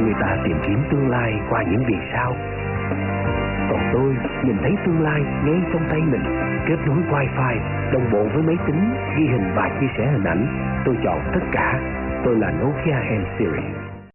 Người ta tìm kiếm tương lai qua những vì sao. Còn tôi nhìn thấy tương lai ngay trong tay mình, kết nối wifi, đồng bộ với máy tính, ghi hình và chia sẻ hình ảnh. Tôi chọn tất cả. Tôi là Nokia M Series.